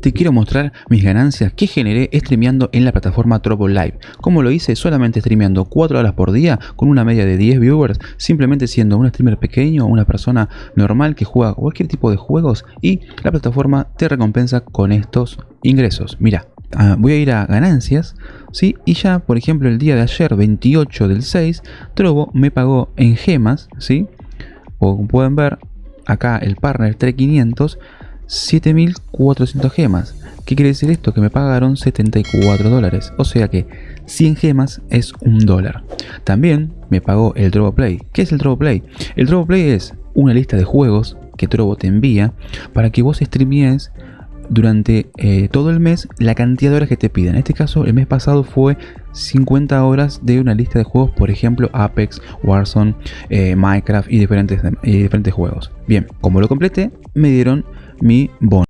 Te quiero mostrar mis ganancias que generé streameando en la plataforma Trovo Live. Como lo hice solamente streameando 4 horas por día con una media de 10 viewers, simplemente siendo un streamer pequeño una persona normal que juega cualquier tipo de juegos y la plataforma te recompensa con estos ingresos. Mira, ah, voy a ir a ganancias, ¿sí? Y ya, por ejemplo, el día de ayer, 28 del 6, Trovo me pagó en gemas, ¿sí? Como pueden ver, acá el partner 3500 7400 gemas. ¿Qué quiere decir esto? Que me pagaron 74 dólares. O sea que 100 gemas es un dólar. También me pagó el Trovo Play. ¿Qué es el Trovo Play? El Trovo Play es una lista de juegos que Trovo te envía para que vos streamees durante eh, todo el mes la cantidad de horas que te piden. En este caso, el mes pasado fue 50 horas de una lista de juegos, por ejemplo, Apex, Warzone, eh, Minecraft y diferentes, y diferentes juegos. Bien, como lo completé, me dieron mi bono.